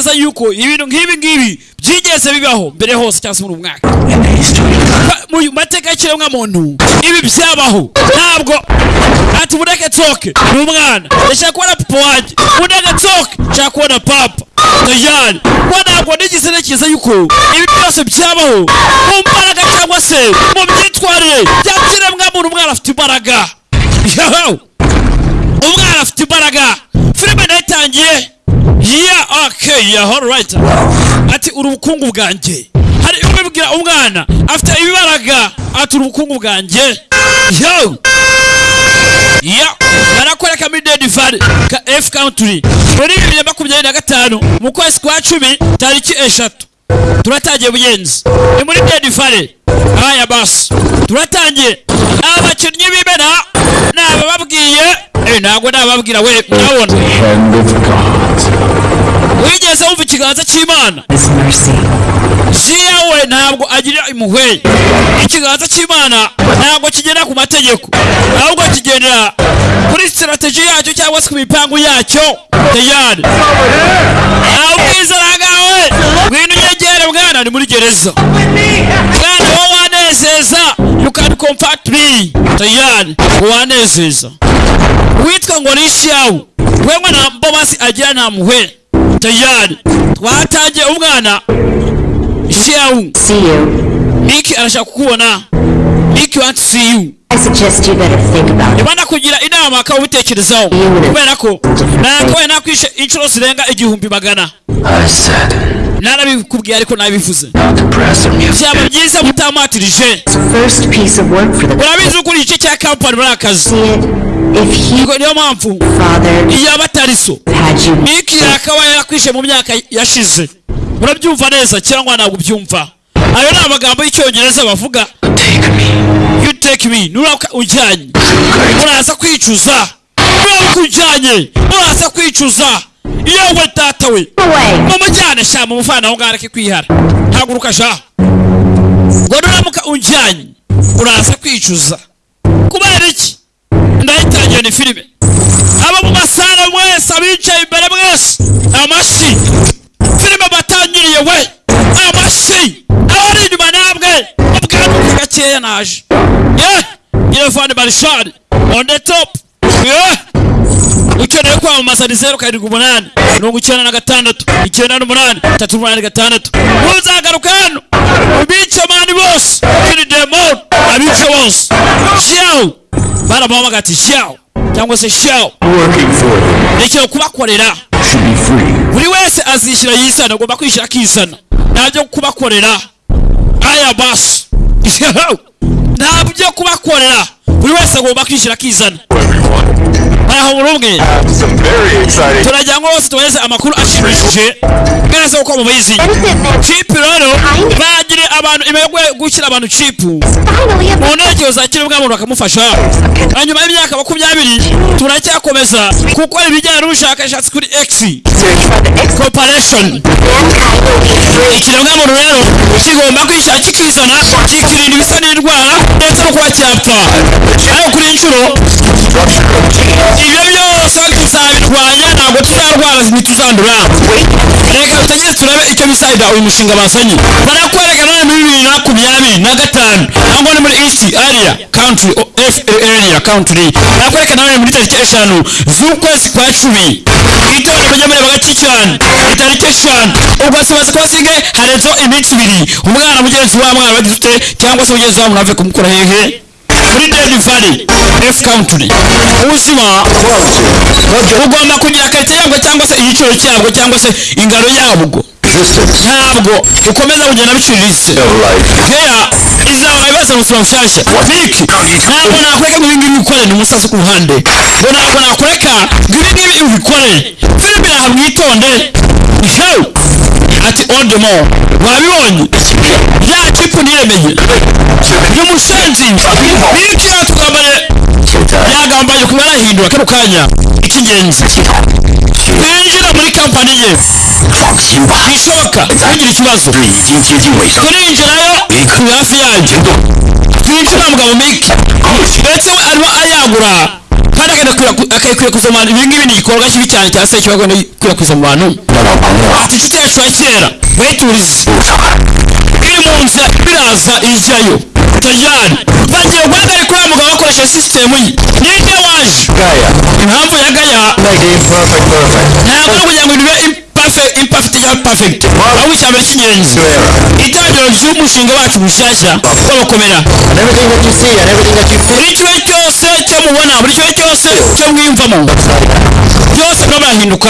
ntekereza yuko ibintu nk'ibi ngibi byigeze bibaho mbere hose cyangwa se muri mwaka. Mu mateka y'ikiremwamuntu ibi byabaho. Ntabwo. Ati mureke nsohoke. Ni umwana. Ndashaka kubona papa wanjye. Mureke nsohoke. Nshaka kubona papa. Tayari kuko ntabwo nigeze ntekereza yuko ibi byose byabaho mu mbaraga cyangwa se mu myitwarire by'ikiremwamuntu umwana afite imbaraga. Umwana afite imbaraga. Filime nayitangiye. Ya okay ya alright ati uri ubukungu bwanjye. Hari ubibwira umwana afite ibibaraga ati uri ubukungu bwanjye. Yo! Ya barakwereka muri dedi valley ka f country. Muri bibiri na makumyabiri na gatanu mu kwezi kwa cumi tariki eshatu. Turatangiye bugenzi ni muri dedi valley. Aya basi turatangiye. Abakinnyi b'imena ni abababwiye ntabwo nababwira we God. wigeze wumva ikiganza cy'imana? Jiya we ntabwo agira impuhwe. Ikiganza cy'imana ntabwo kigenda ku mategeko. Ahubwo kigendera kuri sitarateji yacyo cyangwa se ku mipangu yacyo. Tayari nawe ubwizera bwawe ngwino unyegere mwana ni muri gereza. Mwana wowe wanezeza. you can comfort me tayari wanezeza witwa ngo nishyau wewe na mbobasi agira na muhe tayari twataje umwana you. Niki arashaka kukubona niki want to see you? I suggest you better think about it. Imana kugira inama akawubitekerezaho kubera ko nakwe nakwishe inshuro zirenga igihumbi magana. Narabikubwiye ariko nabivuze. Byaba byiza mutamatirije First piece of work for the urabizi uko igice cya kampani muri akazi see it. If he Ubwo niyo mpamvu father iyo aba atari so. had you. Nick akaba yarakwishe mu myaka yashize. Urabyumva neza cyangwa ntabwo ubyumva? Ayo ni amagambo y'icyongereza bavuga. Take me. you take me. Nuramuka ujyanye. Uraza kwicuza. Nuramuka ujyanye uraza kwicuza. Iyo we. Data we mumujyane sha mumufana aho ngaho areke kwihara. Haguruka sha. Ngo nuramuka ujyanye uraza kwicuza. Kubera iki? Ndayitangiye ni filime. Abo mu masara mwese abicaye imbere mwese. Amashyi filime batangiriye we. Amashyi abari inyuma namwe. Ubwanuka gakeya naje. Ye! Irefani marishari on the top. Ye! Ukeneye kwamamaza ni zeru karindwi umunani mirongo icyenda na gatandatu icyenda n'umunani tatu umunani gatandatu ntuzagaruka hano ubice mani bose kiri demon. Abice bose shawu baramuhamagara ati shawu cyangwa se shawu Working for them kwa kubakorera should be free. buri wese azishyira yisana agomba kwishyira akisana kwa kubakorera aya basi kwa kubakorera buri wese agomba kwishyira akizana 다이아我고 롤. Turagira ngo bose tubahereze amakuru ashimishije. Mwese uko mubizi. Cipu rero bagire abantu yo gushyira abantu cipu mu ntege za kiri muntu bakamufasha hanyuma y'imyaka makumyabiri turacyakomeza. Gukora ibijyanye n'ubushakashatsi kuri x. Corporation. Ikiremwamuntu rero kigomba kwishyira kikizana kikirinda ibisa n'indwara ndetse no kuba cyapfa. Ariko kuri iyi nshuro ibyo byose tuzabirwanya ntabwo tuzarwara ntituzandura. Reka tutageze turabe icyo bisayida uyu mushinga bazanye barakwereka none muri bibiri na makumyabiri na gatanu. Ntabwo ni muri east area country area country. Barakwereka none muri tariki eshanu z'ukwezi kwa cumi. Itorero ryo muri bagaki cyane itariki eshanu. Ubwo sibaza kuba singe harenzeho iminsi ibiri. Umwana mugenzi wa mwana bagize ute? Cyangwa se mugenzi wabo munave kumukura hehe? Muri Dead Valley F Country. Ubuzima ugomba kugira karite yabwo cyangwa se igiciro cyabwo cyangwa se ingano yabwo. Ntabwo ukomeza kugenda biciriritse keya izaba ibibazo mu buzima bushyashya niki ntabwo nakureka ngo ibingibi ubikore ni umusazi ku ruhande. Ngo ntabwo nakureka ngo ibingibi ubikore. Filime aha mwitonde hew ati old mo wabibonye? Ya niremeye uyu musenzi. Biriki yatugambanye yagambaye kumwe arahindura kano kanya. Icy'ingenzi twinjira muri kampani ye. Bishoboka. Ntugire ikibazo. Turinjirayo turi hafi yanjye. Twinjira mugabo miki ndetse we arimo ayagura. kandi akayikwiye kuza mu bantu ibi ngibi ni igikorwa kibi cyane cyangwa se kiba gikwirakwiza mu bantu ati inshuti yacu ya kera. Bayiturize iri mu nzira biraza ijyayo tajyane bagiye guhagarika uriya mugabo bakoresha sisitemu ye ninde waje impamvu ya gaya. Ntabwo ari ukugira ngo bibe imperfect cyangwa perfect. Aho ishyamba ry'inyenzi itangiriro ry'umushinga wacu bushyashya w'abakomera buri kimwe cyose cyo mubona buri kimwe cyose cyo mwiyumvamo byose biba birahinduka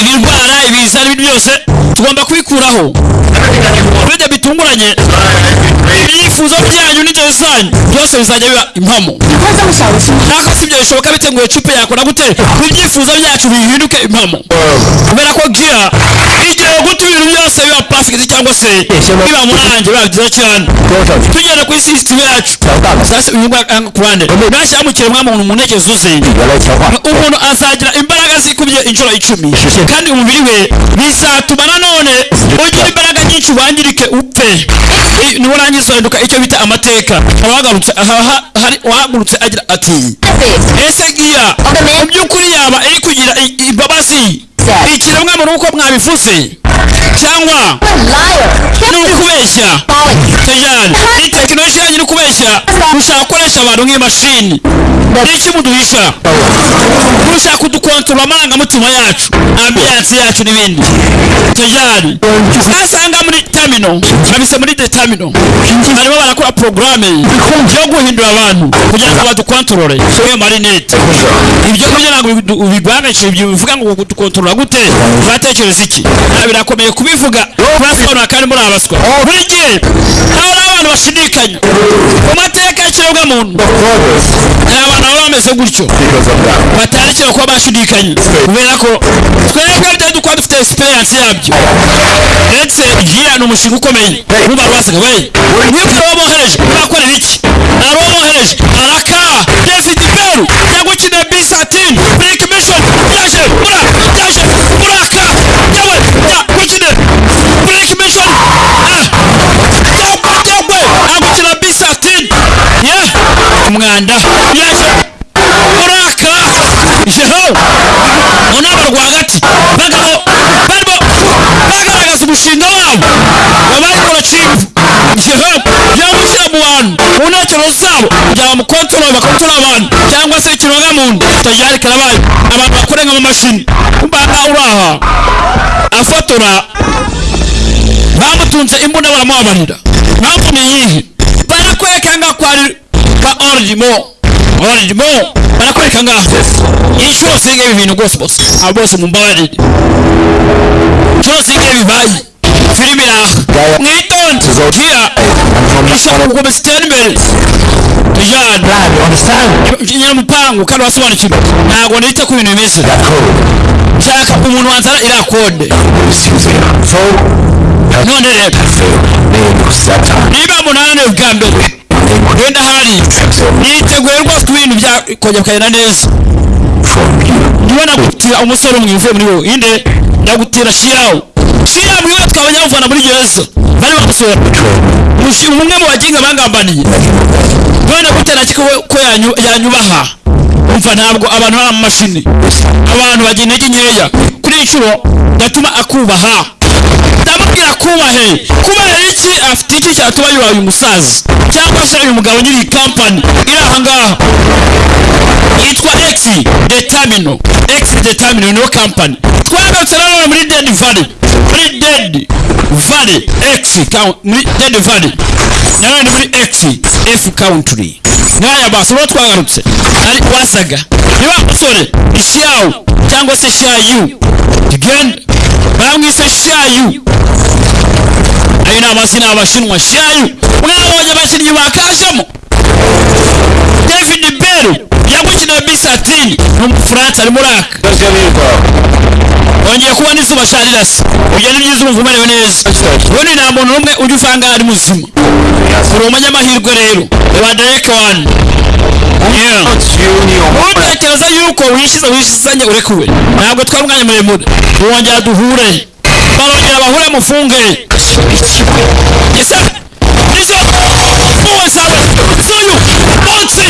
ibirwara ibiza n'ibindi byose tugomba kubikuraho bijya bitunguranye. Ibyifuzo byanyu n'inzozi zanyu byose bizajya biba impamo. Ntabwo si ibyo bishoboka biteguye cupa yakora gute? Ibyifuzo byacu bihinduke impamo. kubera ko gira igihe guta ibintu byose biba pafigiti cyangwa se biba murange biba byiza cyane. Tugenda kuri sisitime yacu. Eh, ku ruhande. Nashyira mu kiremwa muntu mu ntege zuze umuntu azagira imbaraga zikubye inshuro icumi. Kandi umubiri we bizatuma nanone ugira imbaraga nyinshi wangirike upfe. Nurangiza uhinduka icyo bita amateka. Abahagarutse aha hari agira ati ese giya mu by'ukuri yaba iri kugira imbabazi? Uko mwabivuze cyangwa ni ukubeshya. tayari ni tekinoloji yanyu iri kubeshya mushaka gukoresha abantu nk'imashini. Ni iki muduhisha? Mushaka kudukontorora amarangamutima yacu ambiyanse yacu n'ibindi. Tayari nasanga muri tamino babise muri detamino barimo barakora porogaramu yo guhindura abantu kugira ngo badukontorore. Iyo marinete ibyo kugira ngo ibyo bivuga ngo kudukontorora gute? Batekereza iki? Birakomeye kubivuga murasobanura kandi muri abaswa oh. buri gihe haba hari abantu bashidikanya mu mateka y'ikiremwamuntu hari abantu baba bameze gutyo. Because of that. batarekera kuba bashidikanya kubera ko twebwe bitari dukora dufite experience yabyo. Ndetse ni umushinga ukomeye. Rwasaga we mwibwira uwo bohereje urakorera iki ari uwo bohereje. Araka david beru cyangwa bisatini break mission. Yaje mura kitajyari karabaye abantu bakorenga mu mashini uraha. Afotora. Bamutunze imbunda baramubabarira mpamvu ni iyihe barakwereka ngaho ko ari kwa origimo origimo barakwereka ngaho inshuro zingahe ibi bintu rwose bose abo bose mumbabarire inshuro zingahe bibaye filimi iraha mwitonde gira ishaka gukomeza itera imbere tujyane Plan, you understand? nyiramupangu kandi wasobanukirwa ntabwo nita ku bintu bimeze. Nshaka umuntu wanzana iriya kode none rero niba munani bwa mbere wenda hari niteguye rwose ku bintu byakongera bikagenda neza. Niba nagutira umusore umwe uvuye muri wowe inde ndagutira shirawo shirawo mwiwe twabonye bamuvana muri gereza bari bamusora umwe mu baginga bangambaniye none gute nakiko ko yanyu- yanyubaha umva ntabwo abantu bari mu mashini. Abantu bagira intege nkeya kuri iyi nshuro gatuma akubaha ndamubwira kubahe kubahe iki? Afite iki cyatuma yubaha uyu musaza? Cyangwa se uyu mugabo nyiri iyi kampani iri aha ngaha. Yitwa X Determino. X Determino niyo kampani twagarutse nanone muri Dead Valley. Muri Dead Valley X muri Dead Valley. Nanone muri X F Country. Nk'aya basi uwo twagarutse. Ari wasaga. Niba musore ishawu cyangwa se shayu tugende bamwise shayu ayo amasina abashinwa shayu mwabonye abakinnyi bakajemo david beru. Yagukina bisatini ni ari muri aka wongeye kubona izuba sharirasi ibyo ni Yeah. Yeah. umerewe neza ubundi nta muntu n'umwe ujya usanga ari muzima. Uri umunyamahirwe rero reba dereke wani utekereza yuko Yeah. wishizanye urekuwe ntabwo twari umwanya muremure wongera duhure balongera bahule mufunge muwesawe suyu bonsi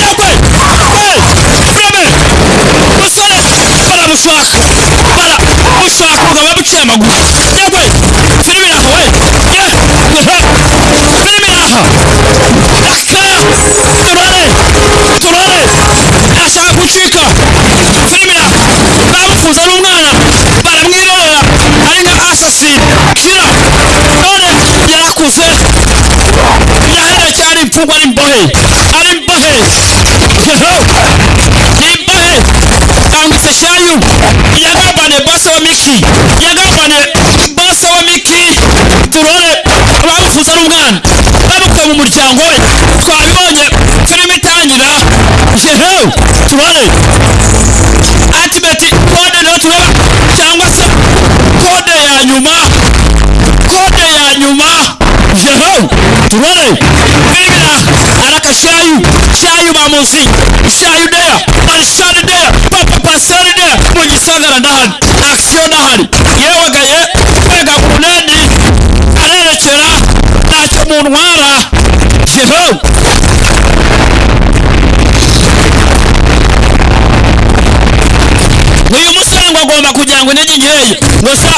jakwe breme musore bala mushwaka bala mushwaka bugaba buciye amaguru jakwe firimiraha we firimiraha aka turore turore ashaka gucika firimiraha bamufuza n'umwana Mungu alimbohe, alimbohe nimbohe kangise shayu. Yagambane bose wa miki yagambane bose wa miki turore. Bamufuza n'umwana. Bamukuye mu muryango we. Twabibonye filime itangira yehewe turore. I'm sing. Shall you there? Man shall there. Papa pasali there. Mwenye sangara dahali. Aksio dahani yewa gaye. Pega kunedi. Anene chera. Nacho munwara. Jeheu. Uyu musango agomba kujyangwa n'ingingi yeye. Ngo sa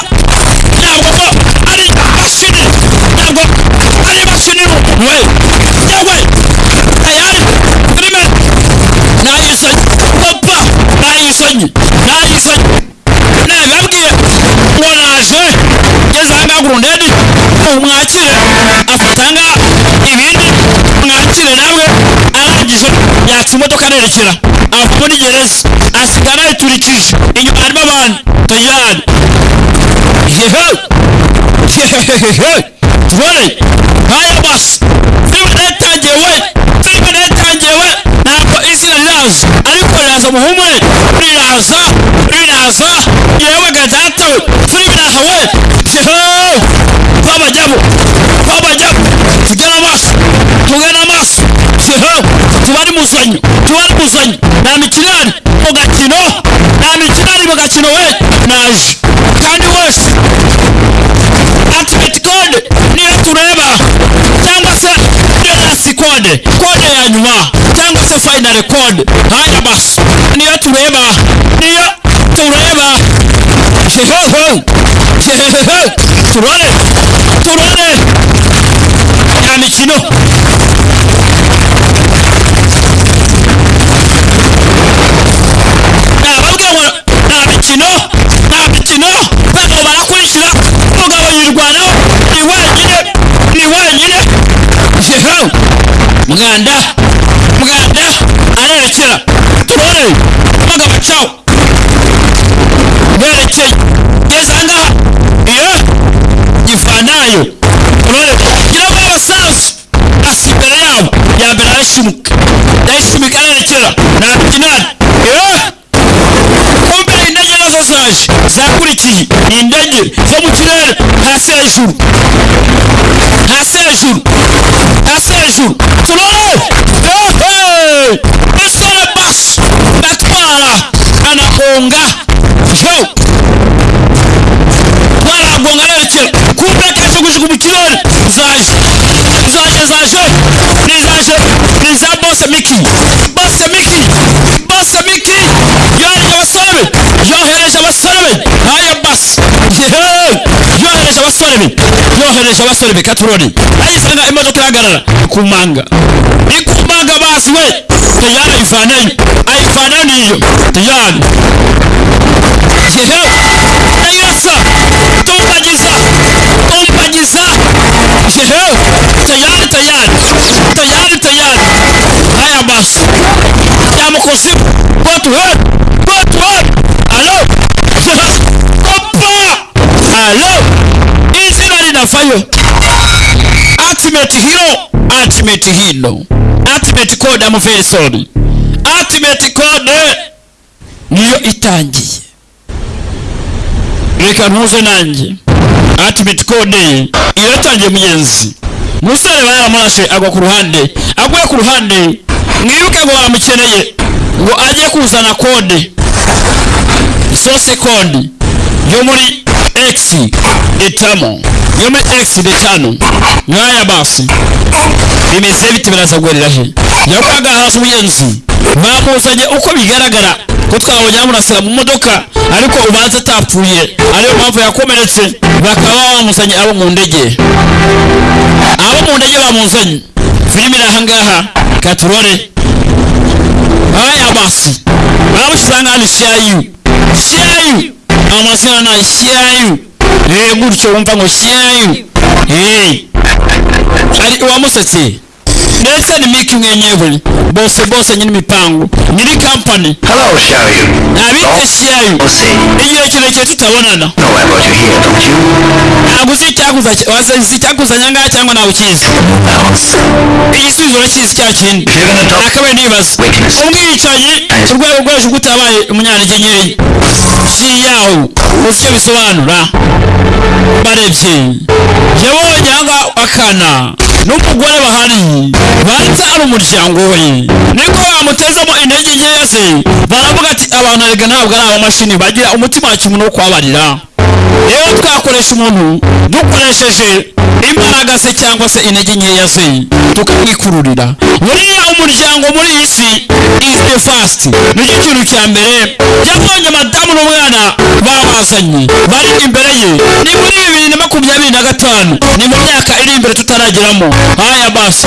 yatsa imodoka arerekera ava muri gereza. Asigara yiturikije inyuma harimo abantu. Tayari yehe. Yehehehe. Tubone. Nkaya basi filime nayo itangiye we. Filime nayo itangiye we. Ntabwo izina riraza ariko riraza muhumure riraza riraza yewe gadata tubari muzanyo tubari na nta mikirari na gakino nta mikirari mu gakino we naje kandi wese ultimate code niyo tureba. Cyangwa se last code code ya nyuma. Cyangwa se final code haya basi niyo tureba. Niyo tureba. Hehehe hehehe turore. Turore mwanda muganda. Arerekera. Turore. Maga cawo berekeye ngeze ahangaha iyo. Gifanayo turore. Gira ngo abasaza asi imbere yabo. Ya mbere arayishimuka yayishimuka arerekera. Na mikinani iyo. Kumbe indege nazo zaje. Zakurikiye. Ni indege zo mu à 16 jours. À 16 jours. À 16 jours. Selon eux, usole basi batwala anagonga yo twalagonga a kumpeka ekigujugumu kirori zaje zaje zaje nizaje niza bose miki be yohereje abasore be katurori ayisanga imodoka irahagarara kumanga ikumanga basi we. Tayari ayivanayo ayivanayo niyo. Tayari yehewe ayirasa tumbagiza. Tumbagiza. Yehe linavayo ultimate hero ultimate hero. Ultimate code sorry ultimate code niyo itangiye reka ntuze nanjye ultimate code iratangiye mugenzi musore baramurashe agwa ku ruhande agwa ku ruhande mwibuke ngo baramukeneye ngo ajye kuzana kode sose kode yo muri x. Itamo yo muri x itanu nkaya basi. Bimeze bite birazagurira he yakwaga hasi umugenzi bamuzanye uko bigaragara. Ko twabonye bamurasira mu modoka. Ariko ubanza atapfuye ariyo mpamvu yakomeretse bakaba bamuzanye abo mu ndege abo mu ndege bamuzanye filime iri ahangaha katurore. Haya basi. Baramushyize ahangaha ni shayu shayu amazina na shayu eh gutyo wumva ngo shayu eh ari uwamusetse ndetse ni miki mwenyewe bose bose nyiri imipangu nyiri kampani Hello, Xiaoyu. ntabiteshiyayo Don't say. igihe kirekire tutabonana you you? ntabwo uzi icyakuza wazi icyakuzanya ngaha cyangwa ntawe ukizi. Igisubizo urakizi cya kindi. Nakabaye nibaza. umwicanyi urwego rwo hejuru utabaye umunyantege nkeya yawo uzi icyo bisobanura? Barebye. Yabonye ahangaha akana n'umugore bahari. Banza ari umuryango we. Niko bamutezamo intege nkeya ze baravuga ati abantu erega ntabwo ari abamashini bagira umutima wa kimuntu wo kubabarira. Rero twakoresha umuntu dukoresheje imbaraga ze cyangwa se intege nkeya ze tukamwikururira buriya umuryango muri iyi si is the first. Nicyo kintu cya mbere? Yabonye madamu n'umwana babazanye. Bari imbere ye. Ni muri bibiri na makumyabiri na gatanu. Ni mu myaka iri imbere tutarageramo haya basi.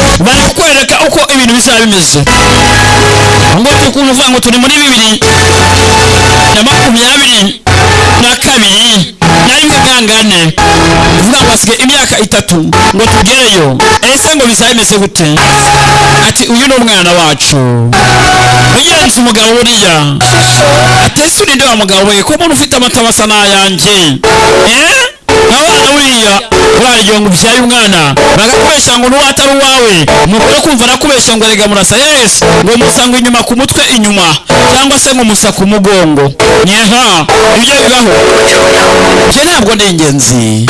Barakwereka uko ibintu bizaba bimeze. Ngo tukuntu uvuga ngo turi muri bibiri na makumyabiri na kabiri na rimwe gangane uvuga ngo hasigaye imyaka itatu ngo tugereyo. Ese ngo bizaba bimeze gute? Ati uyu ni umwana wacu. Ugenza umugabo buriya ati ese urinde wa mugabo we? Ko umuntu ufite amata asa n'ayanjye. Eh? Abana buriya uraryo ngo umwana bagakubeshya ngo n'uwo atari uwawe. Umugore kumva arakubeshya ngo arega murasa yesi ngo musanga inyuma ku mutwe inyuma. Cyangwa se ngo musa ku mugongo. Nyeha ibyo bibaho. Ibyo ntabwo ni ingenzi.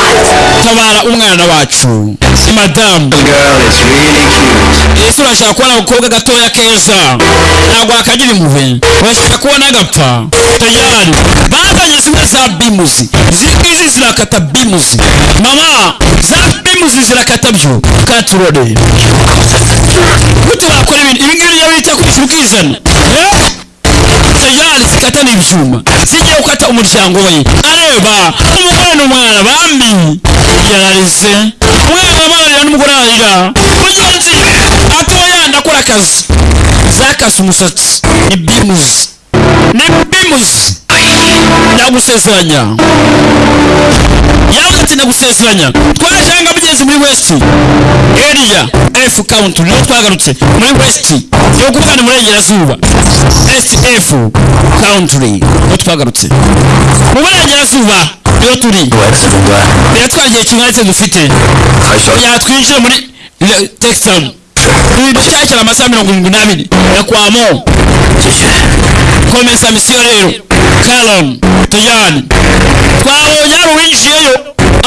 Tabara umwana wacu. Madamu The girl is really cute. ese urashaka kubona agakobwa gatoya keza. Ntabwo wakagira impuhwe. Urashaka kubona agapfa. Tayari. Bazanye zimwe za bimuzi. Izi ngizi zirakata bimuzi. Mama za bimuzi zirakata byo katurore gute bakora ibintu ibi ngibi iyo bita kwishyura ukizana Eh? tayari zikata n'ibyuma. Zigiye gukata umuryango we. Areba umugore n'umwana bambi. Yararize. Umwana amarira n'umugore ararira. Mugenzi atoya ndakora akazi. Zakase umusatsi. Ni bimuzi ni bimuzi ndagusezeranya yavuze ndagusezeranya twajanga mugenzi muri west. Area f count niyo twagarutse muri west. Yo kuvuga ni burengerazuba sf country niyo twagarutse mu burengerazuba niyo turi biratwara igihe dufite I saw kugira ngo twinjire muri texan. Ibintu cyakira amasaha mirongo irindwi n'abiri yakwamo komeza misiyo rero karon tuyani twabonye hari uwinjiyeyo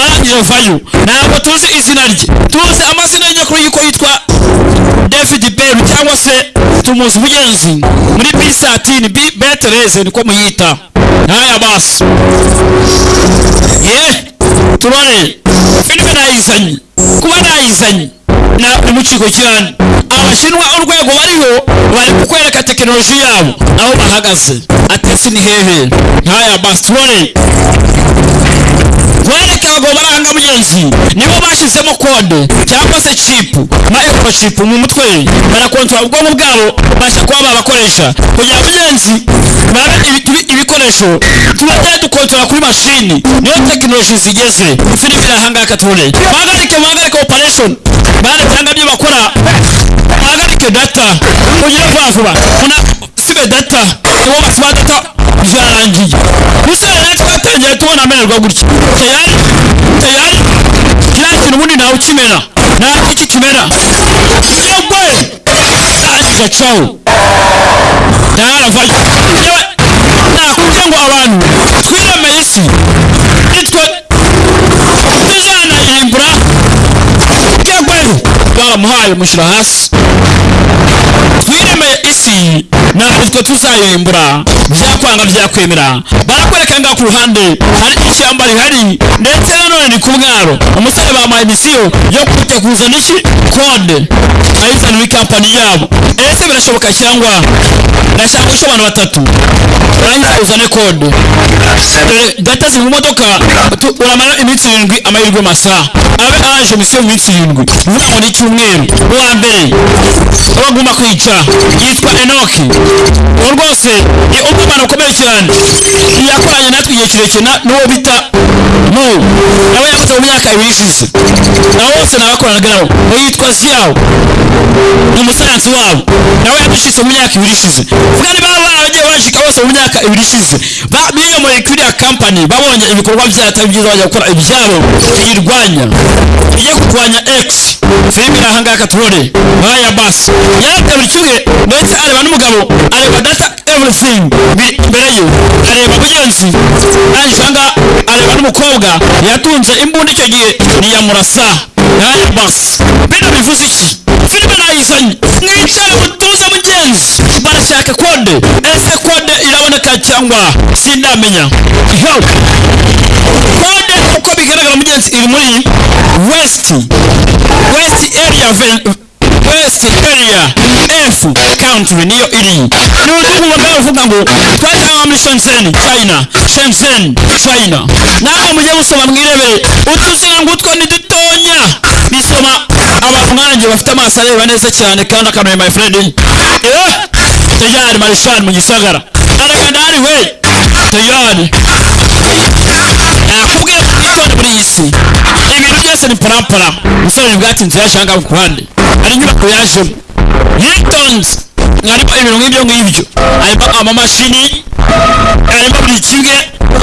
arangije avayo ntabwo tuzi izina rye. Tuzi amazina y'nyakuri y'uko yitwa david beru cyangwa se tumuzi mugenzi muri bisatini betereze niko muyita. Ntaya basi ye turore. Filime nayizanye kuba nayizanye na ni mu cyane abashinwa urwego bariho bari kukwereka tekinoloji yabo aho bahagaze. Atesi ni hehe? Ntaya basi turore baranga nibo bashizemo kode cyangwa se chipu microchip mu mutwe. Barakontorora ubwonko bwabo babasha kuba babakoresha kugira ngo mugenzi babe ibi- ibi- ibikoresho. Tubajya dukontorora kuri mashini niyo tekinoloji zigeze. Filime turore bahagarike muhagarike operation. Bara cyangwa ibyo bakora. Bahagarike data. Kugira vuba vuba. Sibe data. Nibo basiba data. Byarangiye gusa twatangiye tubona amererwa gutya tayari tayari. Kiriya kintu ubundi ntawe ukimena nta iki kimera yegwe gacaho ntaravayo yewe nakubwiye ngo abantu twiremeye isi nitwe tuzanayirimbura yegwe baramuhaye mushyira hasi isi ntabwo twe tuzayirimbura byakwanga byakwemera. Barakwereka ngaho ku ruhande hari ishyamba rihari ndetse nanone ni ku mwaro. Umusore bamuhaye misiyo yo kujya kuzana iki kode ayizana muri kampani yabo. Ese birashoboka cyangwa? Ndashaka guca abantu batatu. Urangiza uzane kode ziri mu modoka. Uramara iminsi irindwi amahirwe masa abe araje misiyo mu minsi irindwi. Uvuga ngo ni icyumweru uwa mbere abagomba kwica. Yitwa enoki uwo rwose ni umwana ukomeye cyane. Yakoranye natwe igihe kirekire na- n'uwo bita mu nawe yakoze mu myaka ibiri ishize. Nabo bose nabakoranaga nabo uwo yitwa ziyawo ni umusayansi wabo. Nawe yadushize mu myaka ibiri ishize. Vuga niba baragiye bashika bose mu myaka ibiri ishize. Biyomoye kuri iriya kampani babonye ibikorwa byayo byiza bajya gukora ibyabo. Biyirwanya ijye kurwanya x. filime ahangaha katurore nkaya basi. Yarabye buri kimwe ndetse areba n'umugabo areba data everything. Biri imbere ye areba mugenzi. Arangije ahangaha areba n'umukobwa. Yatunze imbunda icyo gihe niyamurasa nkaya basi. Bino bivuze iki? Filime nayizanye. Mwicare mutuze mugenzi. Barashaka kode. Cyangwa sindamenya kode uko bigaragara mugenzi iri muri west west area west area f country niyo iri. N'undi kumva uvuga ngo twatanga muri shenzhen china shenzhen china. Nawe mujye musoma mwirebere utuzina ngutwo ni dutonya. Bisoma abantu nkanjye bafite amaso areba neza cyane kandi akanuye my friend. Eh tayari marishani mu gisagara araganda hari we. Tayari. Nakubwiye itonde muri iyi si ibintu byose ni parampara. Umusore bwatinze yashanga ku ruhande. Hari inyubako yajemo yitonze harimo ibintu nk'ibyo ngibyo. Harimo amamashini. Harimo buri kimwe.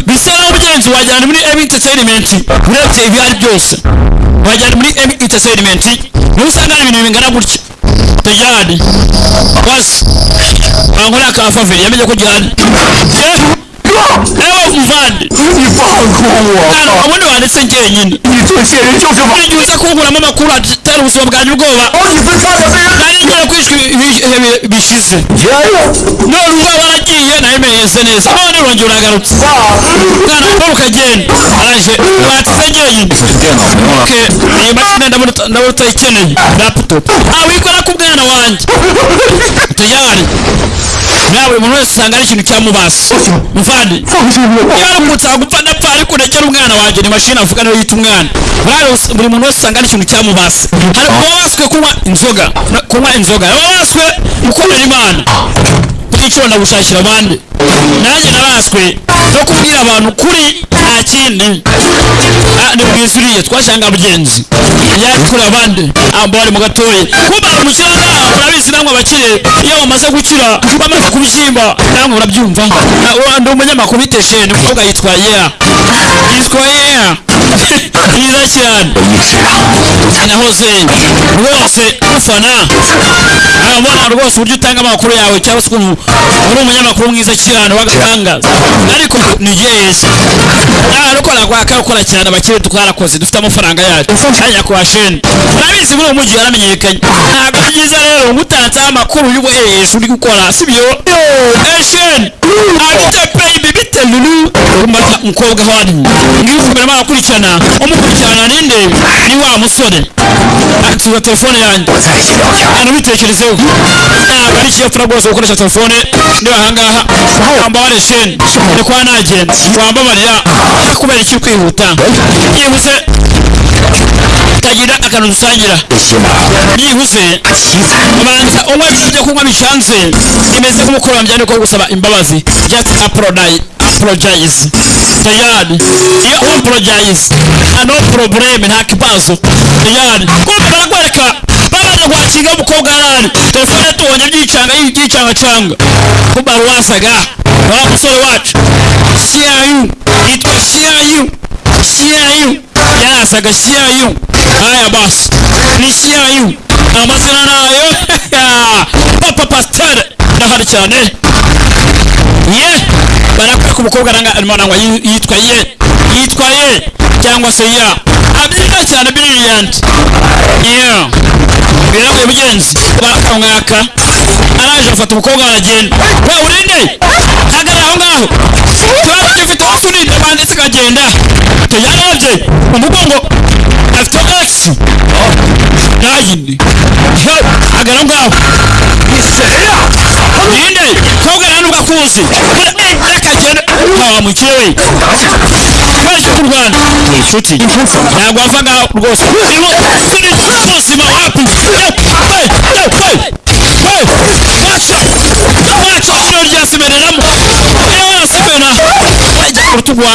Bisa obugenzi wajyana muri emi entertainment urebye ibyo ari byose. Wajyana muri emi entertainment. Niho usanga hari ibintu bingana gutya? Tayari basi bankorera ka faveri yamenye ko gihari nawe muvande nta n'ubundi wanditse njyenyine igihe uza kunkuramo amakuru atera ubuzima bwanjye ubwoba nari ngiye kwishwa ibihe bishize. None ubwoba waragiye nabimenyese neza. None urongera uragarutse umwana wawe ukagenda araje watse njyenyine iyi mashini ndabona utayikeneye laputopu ntawe ah, uyikora ku mwana wanjye tujyane nawe buri muntu wese usanga ari ikintu cyamubasa muvandi. Niba namutse gupfa ndapfa ariko ndekera umwana wanjye ni mashini avuga niyo yita umwana. Buri muntu wese usanga ari ikintu cyamubasa hari uba waswe kunywa inzoga. Kunywa inzoga. Uba waswe gukorera imana. Bw'icyo ndagushakira abandi. Nanjye naraswe no kubwira abantu kuri nta kindi. Ah, ni bwiza uriye twashanga mugenzi. Yakurira abandi. Ambari mu gatoya kuba umukira ngaha murabizi namwe abakire. Iyo bamaze gukira bamaze kubyimba namwe murabyumva. Ah, ndi umunyamakuru bitesheni umukobwa yitwa yeya. Yitwa yeya. byiza cyane nahoze rwose ufana. Ah, Urabona rwose uburyo utanga amakuru yawe cyangwa se ukuntu uri umunyamakuru mwiza cyane w'agatangaza ariko ni yes arukora kwaka ukora cyane abakire tukarakoze dufite amafaranga yacu. Kanya kwa shene urabizi muri umujyi yaramenyekanye ntabwo byiza rero ngutatse amakuru y'ubuhesha eh, uri gukora sibyo eh, shene abite baby bite lulu. Umukobwa hadi ngiye kumera akurikirana umukobwa gukurikirana n'indebe ni wa musore akatuza telefone yanjye anabitekerezeho ntabwo ari ikiyapfura rwose gukoresha telefone. Niba ahangaha wambabare sheni. Ni kwa nagenda wambabarira kubera iki kwihuta byihuse tagira akantu dusangira byihuse ubanza unywa ibyo kunywa bishanze bimeze nk'umukororombya ni ko gusaba imbabazi. Just apologize. Tayari iyo apologize. No problem nta kibazo tayari kumva barakwereka babaje kwakinga umukobwa arari telefone tubonye byicanga byicangacanga kumva wasaga wa musore wacu siyayu yitwa siyayu siyayu yarasaga siyayu haya basi ni siyayu amazina nayo papa pasiteri ndahari cyane ye barakwereka umukobwa arimo arangwa yi- yitwa ye yitwa ye cyangwa se ya. Abyina cyane yeah biragoye mugenzi bakamwaka araje afata umukobwa aragenda. We urinde? Hagarara aho ngaho. Ikibazo gifite wose urinde banditse akagenda tuyarebye umugongo afite egisi oh, ntayindi agana ngaho ninde? Kogana n'ugakuzi reka eh, genda tawa mukire we twese tu rwanda. Ni inshuti ntabwo wavaga rwose turi ubuzima wapi waca ijoro ryasemereramo iyo yasemera wajya ku rutugu wa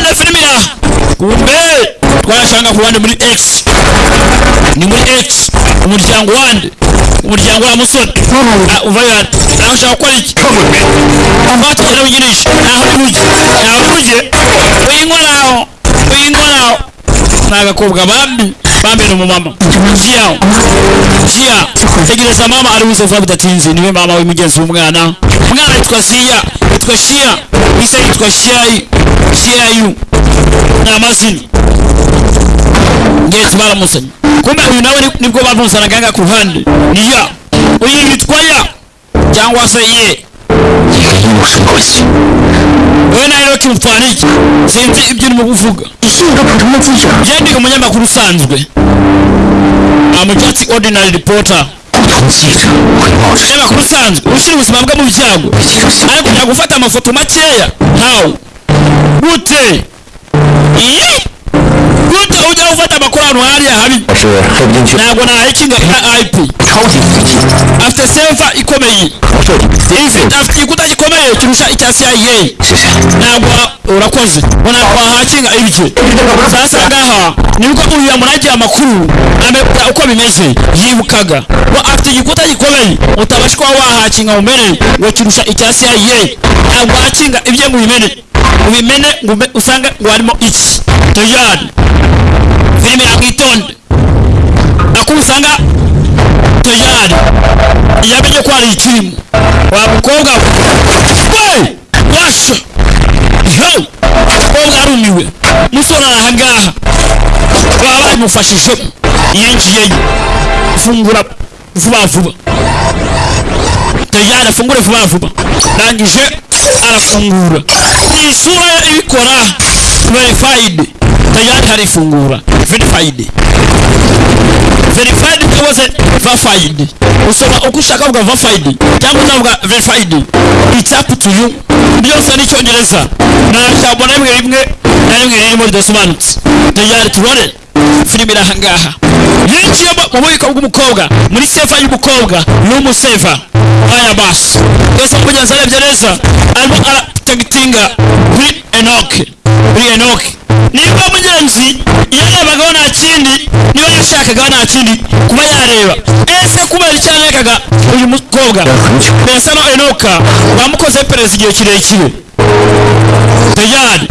iraha kumbe twashanga ku ruhande muri x. Ni muri x. Umuryango wande. Umuryango wa musoni. Uvayo ati naho ushaka gukora iki? Batugera wigirisha naho ntujye naho ntujye uyinkoraho uyinkoraho ni agakobwa bambi bambi mumama. Njia. Njia. Tegele tegereza mama ari buze vuba bidatinze niwe mama w'umugenzi w'umwana. Umwana yitwa siya yitwa shia. Isa yitwa shiyayi shiyayu ni amazina ngezi baramusanye kumbe uyu nawe ni- nibwo bamuzanaga ganga ku ruhande ni ya uyu ya cyangwa se ye nawe rero kimutwariki sinzi ibyo urimo kuvuga byandika umunyamakuru usanzwe I'm just ordinary reporter. Umunyamakuru usanzwe ushyira ubuzima bwe mu byago ariko kujya gufata amafoto makeya. Ntawe gute? Iyi? gute ujya ufata amakorano hariya habi ntabwo nahakinga ip afite seva ikomeye. Afite igikuta gikomeye kirusha icya cia? Ntabwo urakoze. Ntabwo wahakinga ibye sasa ngaha nibwo uyu yamuragiye amakuru amebwa uko bimeze yibukaga. Ngo afite igikuta gikomeye utabasha kuba wahakinga mu mbere ngo kirusha icya cia? Ntabwo wahakinga ibye ngo ubimene ubimene usange ngo harimo iki toyari. Filime yakwitonde akuru usanga toyari. Yamenye ko hari ikirimo wa mukobwa we we washa yo! Umukobwa arumiwe. Ari ahangaha baba bamufashijemo yinjiyeyo fungura vuba vuba tayari afungure vuba vuba ndangije arafungura ni isura ibikora verified. Tayari harifungura verified. Verified cyangwa verified. Usoma uko ushaka kuvuga verified cyangwa uzavuga verified. It's up to you. Byose sani icyongereza nta nasha bwana rimwe rimwe na rimwe ririmo ridasobanutse tayari turore filime irahangaha yinjiye mu bubiko bw'umukobwa muri sefa y'umukobwa n'umusefa Haya basi. Barnabas Yesu alikuja Yerusalemu gereza alipotinga bri Enoch. Pri Enoch. Mjenzi yeye bagona chindi ni niba shaka gana chindi kuba yareba ese kuba yari uyu mukobwa pesa no Enoch bamukoze president igihe kirekire tejyane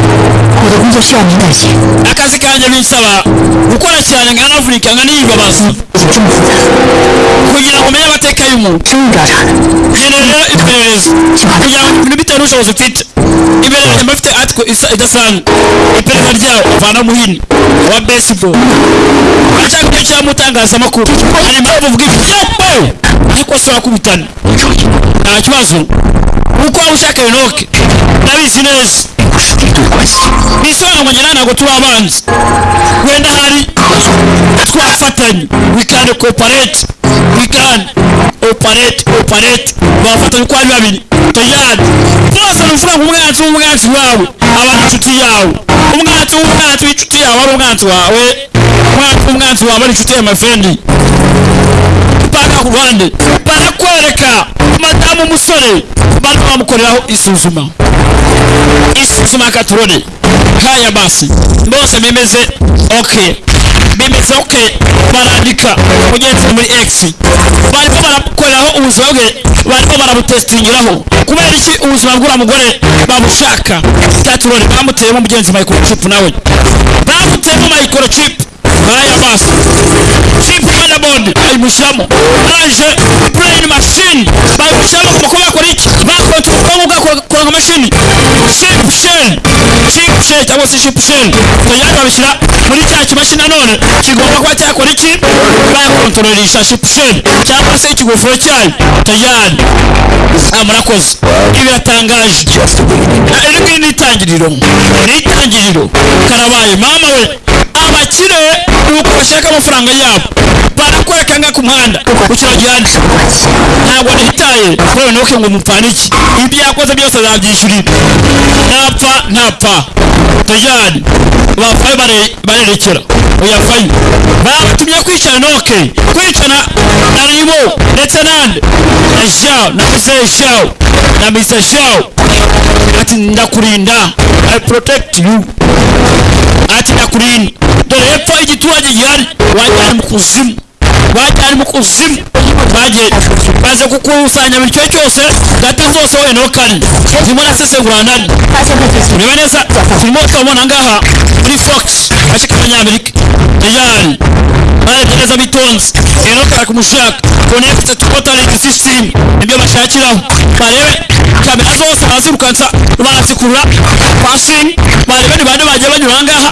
akazi kanjye bisaba gukora cyane nka afurika nka niyibabaza kugira ngo umenye amateka y'umuntu. Rero rero iperereza. Kugira ngo ibintu bitewe n'ubushobozi ufite. Iperereza mba mfite atwe idasanzwe. Iperereza ryawo avana muhini wa baseball. Aracyakubwiye icyo yamutangazamakuru hari impamvu uvuga ibyo yambaye ariko si wakubitana. Nta kibazo. Kuko waba ushaka binoke ndabizi neza bisobanura ngo ntabwo turi abanzi? Wenda hari. Twafatanye we can cooperate. Operate operate. Bafatanye uko ari babiri tayari. Twese ni umwanzi w'umwanzi wawe. Aba inshuti yawe. Umwanzi w'umwanzi w'inshuti yawe. Ari umwanzi wawe. Umwanzi w'umwanzi wawe. Ari inshuti ya mafendi ruhande barakwereka madamu umusore barimo bamukoreraho isuzuma. Isuzuma katurore haya basi bose bimeze okay bimeze okay barandika mugenzi muri x. Barimo barakoreraho ubuzima bwe barimo barabutesitingiraho kubera iki ubuzima bw'ura mugore babushaka? Katurore bamuteyemo mugenzi microchip nawe. Bamuteyemo microchip haya basi chip motherboard bayimushyiramo arangije brain machine. Bayimushyiramo ku makuba yakora iki bakontorora ubwonko bwakora nka mashini chip shell. Chip shell cyangwa se chip shell. Tayari babishyira muri cya kimashini nanone kigomba kuba cyakora iki bayakontrolisha chip shell. Cyangwa se ikigofero cyayo tayari murakoze ibi biratangaje iri ngiri ni itangiriro ni itangiriro karabaye mama we. Abakire ni uko bashaka amafaranga yabo. Barakwereka nga ku muhanda. Ku gihande ntabwo nihitaye kubera nuke ngo mupfane iki? Ibyo yakoze byose azabyishyurira napfa napfa. Tayari bafaye barerekera. Uyafaye batumye kwicara noke. Kwicana na ribo ndetse nande. Na jao na mise jao na mise jao. Ati ndakurinda. I protect you. Ati ndakurinda dore epfo igiturage gihari. Wajyana mu kuzimu. Wajyana mu kuzimu. Bagenda baze kukusanya bityo cyose data zose wowe nokane turimo nasesengura nani ureba neza turimo tukabona ngaha muri fox gace k'abanyamerika. Tejani baregereza bitonze enoka kumushaka connect to watering system nibyo bashakiraho. Barebe kamera zose barazirukansa barazikurura. Passing barebe ni bande bagiye banyura ngaha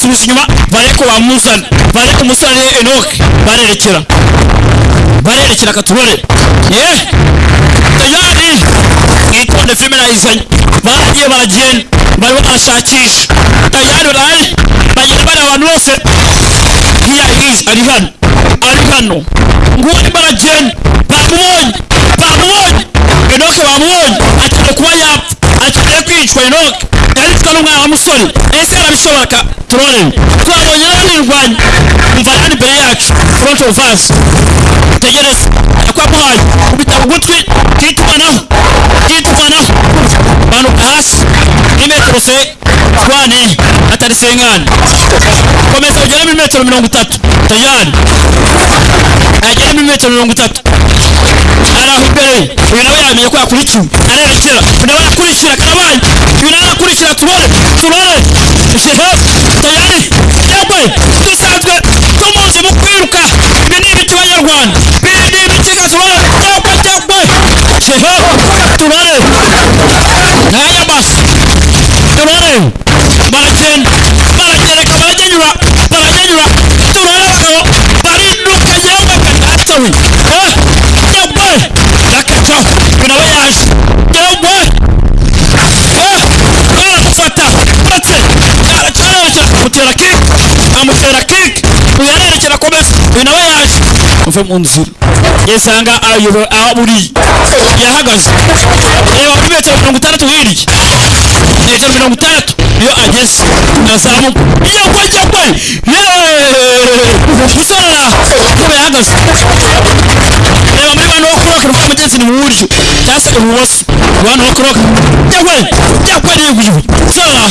banasubiza inyuma barebe ko bamuzana barebe ko umusore enoke barerekera barerekera katurore ye tayari mwitonde filime nayizanye baragiye baragenda. Barimo barashakisha. Tayari barahari bagenda bareba abantu bose. Hiya hizi ari hano. Ari hano. Nguwo arimo aragenda bamubonye. Bamubonye. Enoke bamubonye. Akeneye kuba yapfa. Akeneye kwicwa enoke wa musore ese arabishobora ka turore twabonye n'abirwanya umva hano imbere yacu front of us. Tegereza yakwamuhaye kubita ugutwi kitumanaho kitumanaho manuka hasi ni metero se twane atari sengani komeza ugere muri metero mirongo itatu tayari agere muri metero mirongo itatu araho imbere uyu nawe yamenye ko yakurikiwe arerekera uyu nawe arakurikira karabaye uyu nawe arakurikira turore shehe. Tayari fm unzir yesanga ayoboye aho uri yahagaze. Eh, Reba kuri metero mirongo itandatu hirya eh, metero mirongo itandatu iyo ageze azamuka yagwe yagwe musorera kuba yahagaze. Eh, Reba muri bano bakuroka ruva mugenzi ni mu buryo cyangwa se ibumoso abantu bakuroka yagwe yagwe yegujwe sorera